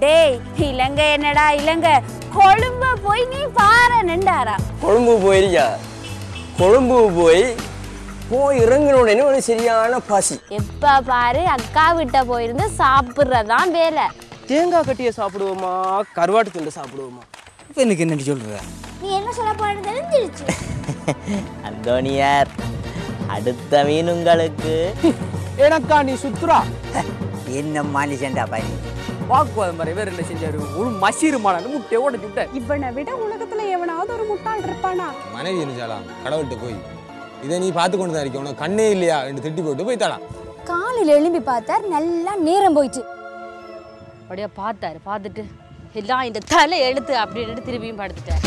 டேய் இலங்கை என்னடா இலங்கை? கொழும்ப போய் நீ பாரு நின்றாரா? கொழும்பு போயிருக்கா கொழும்பு போய் போய் இறங்கின உடனே ஒரு சரியான பசி. எப்ப பாரு அக்கா விட்ட போயிருந்து சாப்பிட்றதான் வேலை. தேங்காய் கட்டியை சாப்பிடுவோமா? கருவாட்டு துண்டை சாப்பிடுவோமா? இப்போ எனக்கு என்னடி சொல்கிற நீ என்ன சொல்ல போறது தெரிஞ்சிருச்சு. அந்தோனியார் அடுத்த மீன் உங்களுக்கு. எனக்கா நீ சுத்துறா? என்ன மனுஷன்டா பையன் வாக்குவாதம் மாதிரி வேற என்ன செஞ்சாரு? ஒரு மசீருமான முட்டையை உடச்சு விட்ட இவனை விட உலகத்துல எவனாவது ஒரு முட்டாள் இருப்பானா? மனைவி இருந்துச்சாலாம் கடவுள்கிட்ட போய் இதை நீ பார்த்து கொண்டு தான் இருக்க உனக்கு கண்ணே இல்லையா? என்று திட்டி போட்டு போய்த்தாளாம் காலையில எழும்பி பார்த்தார் நல்லா நேரம் போயிடுச்சு அப்படியே பார்த்தாரு பார்த்துட்டு எல்லாம் இந்த தலை எழுத்து அப்படின்னு திரும்பியும் படுத்துட்டார்.